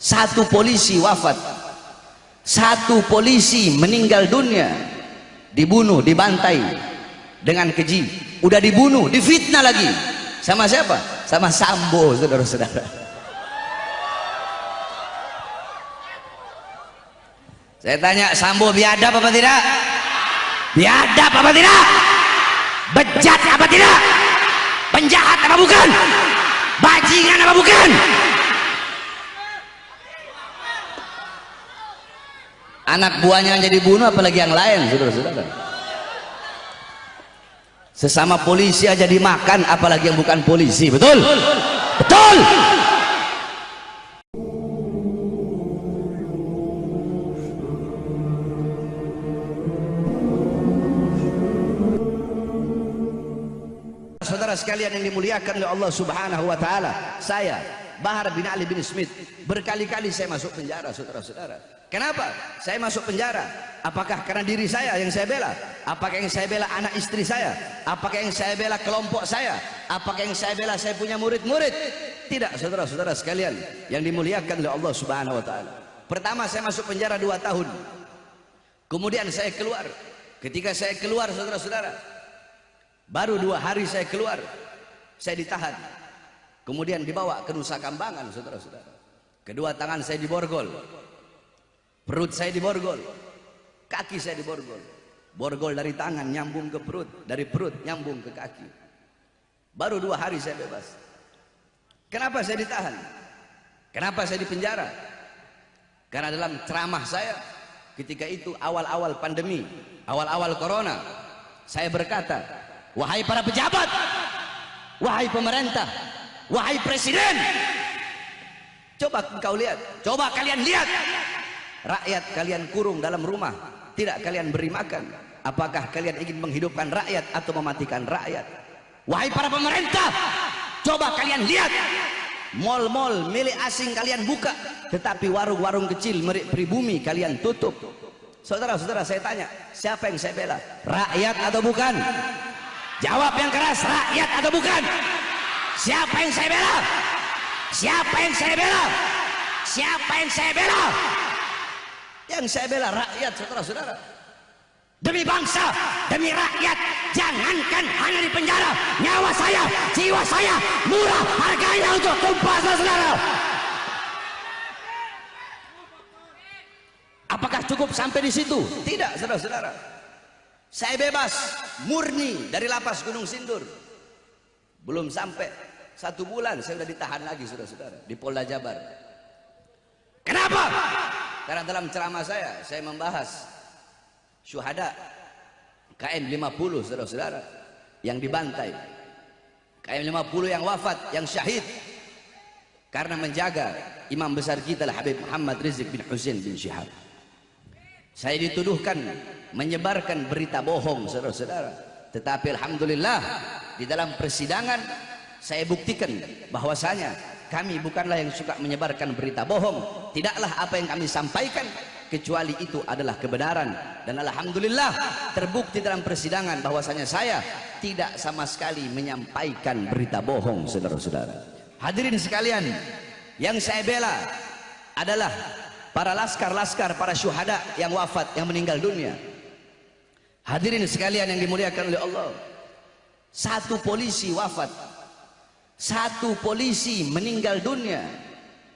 satu polisi wafat. Satu polisi meninggal dunia. Dibunuh dibantai dengan keji. Udah dibunuh difitnah lagi. Sama siapa? Sama Sambo saudara-saudara. Saya tanya Sambo biadab apa tidak? Biadab apa tidak? Bejat apa tidak? Penjahat apa bukan? Bajingan apa bukan anak buahnya jadi bunuh apalagi yang lain saudara-saudara. Sesama polisi aja dimakan apalagi yang bukan polisi betul? Betul! Saudara sekalian yang dimuliakan oleh Allah subhanahu wa ta'ala saya Bahar bin Ali bin Smith berkali-kali saya masuk penjara saudara-saudara kenapa? Saya masuk penjara. Apakah karena diri saya yang saya bela? Apakah yang saya bela anak istri saya? Apakah yang saya bela kelompok saya? Apakah yang saya bela saya punya murid-murid? Tidak saudara-saudara sekalian yang dimuliakan oleh Allah subhanahu wa ta'ala. Pertama saya masuk penjara dua tahun. Kemudian saya keluar. Ketika saya keluar saudara-saudara baru dua hari saya keluar saya ditahan. Kemudian dibawa ke Nusa Kambangan saudara-saudara. Kedua tangan saya diborgol perut saya diborgol. Kaki saya diborgol. Borgol dari tangan nyambung ke perut. Dari perut nyambung ke kaki. Baru dua hari saya bebas. Kenapa saya ditahan? Kenapa saya dipenjara? Karena dalam ceramah saya ketika itu awal-awal pandemi awal-awal corona saya berkata wahai para pejabat wahai pemerintah wahai presiden coba engkau lihat coba kalian lihat rakyat kalian kurung dalam rumah. Tidak kalian beri makan. Apakah kalian ingin menghidupkan rakyat atau mematikan rakyat? Wahai para pemerintah coba kalian lihat. Mal-mal milik asing kalian buka tetapi warung-warung kecil milik pribumi kalian tutup. Saudara-saudara saya tanya siapa yang saya bela? Rakyat atau bukan? Jawab yang keras rakyat atau bukan? Siapa yang saya bela? Siapa yang saya bela? Siapa yang saya bela yang saya bela rakyat saudara-saudara. Demi bangsa demi rakyat jangankan hanya di penjara. Nyawa saya jiwa saya murah. Harganya untuk tumpah saudara apakah cukup sampai di situ? Tidak saudara-saudara. Saya bebas murni dari lapas Gunung Sindur. Belum sampai satu bulan saya sudah ditahan lagi saudara-saudara di Polda Jabar? Karena dalam ceramah saya saya membahas syuhada KM 50 saudara-saudara yang dibantai. KM 50 yang wafat yang syahid karena menjaga imam besar kita lah Habib Muhammad Rizik bin Husain bin Syihab. Saya dituduhkan menyebarkan berita bohong saudara-saudara. Tetapi Alhamdulillah di dalam persidangan saya buktikan bahwasanya kami bukanlah yang suka menyebarkan berita bohong. Tidaklah apa yang kami sampaikan kecuali itu adalah kebenaran. Dan Alhamdulillah terbukti dalam persidangan bahwasanya saya tidak sama sekali menyampaikan berita bohong saudara-saudara. Hadirin sekalian yang saya bela adalah para laskar-laskar para syuhada yang wafat yang meninggal dunia. Hadirin sekalian yang dimuliakan oleh Allah satu polisi wafat satu polisi meninggal dunia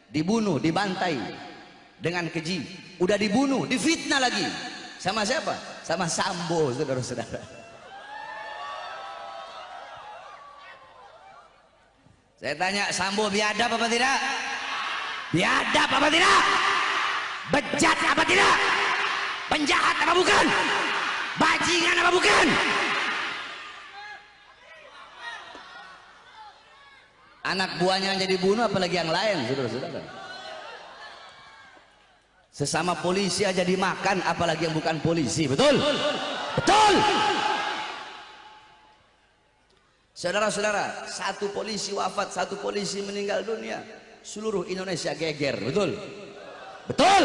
dibunuh dibantai dengan keji. Udah dibunuh difitnah lagi. Sama siapa? Sama Sambo saudara-saudara. Saya tanya Sambo biadab apa tidak? Biadab apa tidak? Bejat apa tidak? Penjahat apa bukan? Bajingan apa bukan anak buahnya jadi bunuh apalagi yang lain. Saudara-saudara. Sesama polisi aja dimakan apalagi yang bukan polisi. Betul? Betul! Saudara-saudara satu polisi wafat satu polisi meninggal dunia seluruh Indonesia geger. Betul? Betul!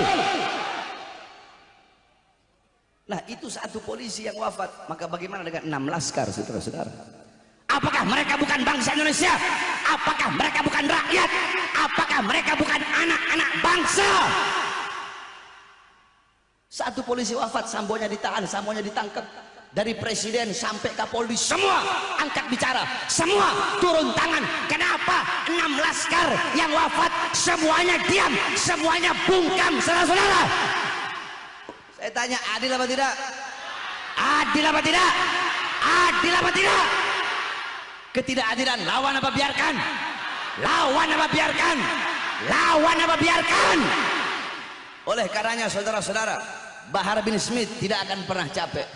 Nah itu satu polisi yang wafat maka bagaimana dengan enam laskar saudara-saudara? Apakah mereka bukan bangsa Indonesia apakah mereka bukan rakyat? Apakah mereka bukan anak-anak bangsa? Satu polisi wafat sambonya ditahan sambonya ditangkap. Dari presiden sampai kapolri semua angkat bicara. Semua turun tangan. Kenapa enam laskar yang wafat semuanya diam semuanya bungkam saudara-saudara? Saya tanya adil apa tidak? Adil apa tidak? Adil apa tidak ketidakadilan lawan apa biarkan? Lawan apa biarkan? Lawan apa biarkan? Oleh karenanya saudara-saudara Bahar bin Smith tidak akan pernah capek.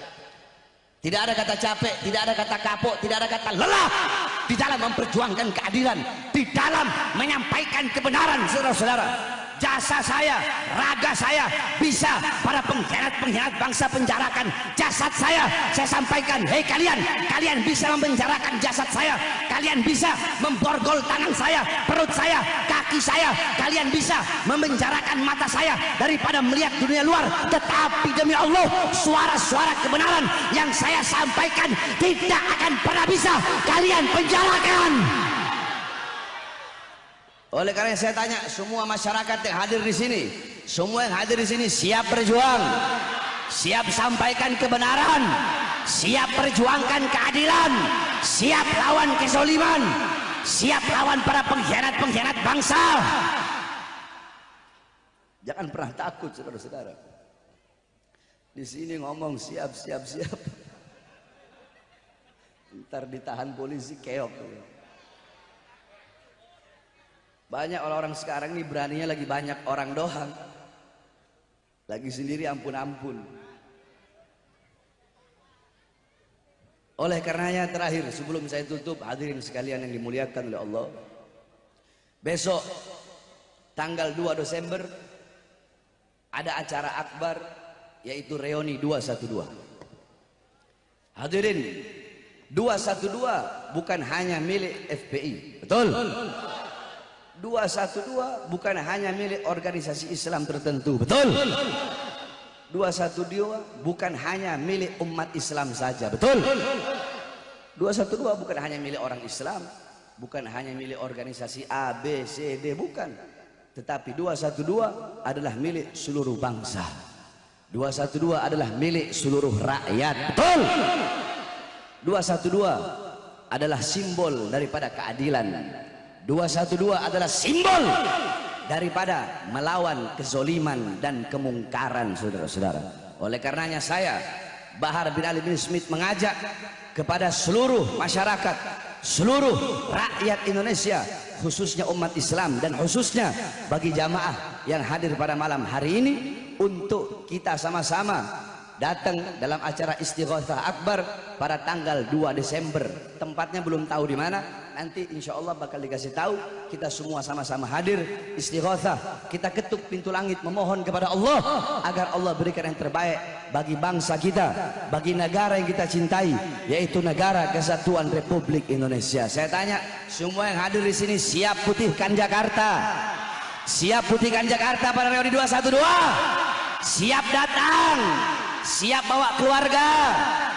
Tidak ada kata capek, tidak ada kata kapok, tidak ada kata lelah di dalam memperjuangkan keadilan, di dalam menyampaikan kebenaran, saudara-saudara jasa saya, raga saya bisa para pengkhianat-pengkhianat bangsa penjarakan jasad saya. Saya sampaikan hei kalian kalian bisa memenjarakan jasad saya. Kalian bisa memborgol tangan saya perut saya kaki saya. Kalian bisa memenjarakan mata saya daripada melihat dunia luar. Tetapi demi Allah suara-suara kebenaran yang saya sampaikan tidak akan pernah bisa kalian penjarakan oleh karena saya tanya semua masyarakat yang hadir di sini, semua yang hadir di sini siap berjuang, siap sampaikan kebenaran, siap perjuangkan keadilan, siap lawan kesoliman, siap lawan para pengkhianat-pengkhianat bangsa. Jangan pernah takut saudara-saudara. Di sini ngomong siap siap siap. Ntar ditahan polisi keok. Banyak orang-orang sekarang ini beraninya lagi banyak orang doang. Lagi sendiri ampun-ampun. Oleh karenanya terakhir sebelum saya tutup hadirin sekalian yang dimuliakan oleh Allah. Besok tanggal 2 Desember ada acara akbar yaitu reuni 212. Hadirin 212 bukan hanya milik FPI. Betul? 212 bukan hanya milik organisasi Islam tertentu. Betul. 212 bukan hanya milik umat Islam saja. Betul. 212 bukan hanya milik orang Islam bukan hanya milik organisasi A, B, C, D bukan. Tetapi 212 adalah milik seluruh bangsa. 212 adalah milik seluruh rakyat. Betul. 212 adalah simbol daripada keadilan 212 adalah simbol daripada melawan kezoliman dan kemungkaran saudara-saudara. Oleh karenanya saya Bahar bin Ali bin Smith mengajak kepada seluruh masyarakat seluruh rakyat Indonesia khususnya umat Islam dan khususnya bagi jamaah yang hadir pada malam hari ini untuk kita sama-sama datang dalam acara istighothah akbar pada tanggal 2 Desember. Tempatnya belum tahu di mana. Nanti insya Allah bakal dikasih tahu. Kita semua sama-sama hadir. Istighothah kita ketuk pintu langit memohon kepada Allah agar Allah berikan yang terbaik bagi bangsa kita bagi negara yang kita cintai yaitu negara kesatuan Republik Indonesia. Saya tanya semua yang hadir di sini siap putihkan Jakarta? Siap putihkan Jakarta pada reuni 212 siap datang siap bawa keluarga.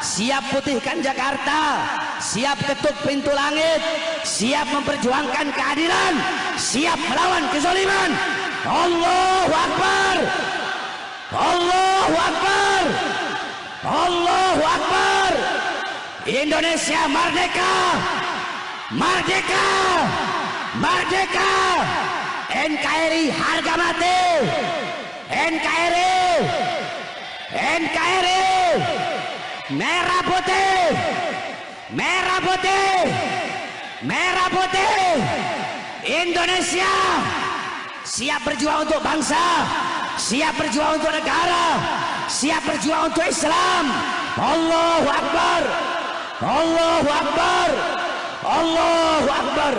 Siap putihkan Jakarta. Siap ketuk pintu langit. Siap memperjuangkan keadilan. Siap melawan kezaliman Allahu Akbar. Allahu Akbar. Allahu Akbar. Indonesia merdeka. Merdeka. Merdeka. NKRI harga mati. NKRI NKRI merah putih. Merah putih. Merah putih. Indonesia siap berjuang untuk bangsa siap berjuang untuk negara siap berjuang untuk Islam. Allahu Akbar. Allahu Akbar. Allahu Akbar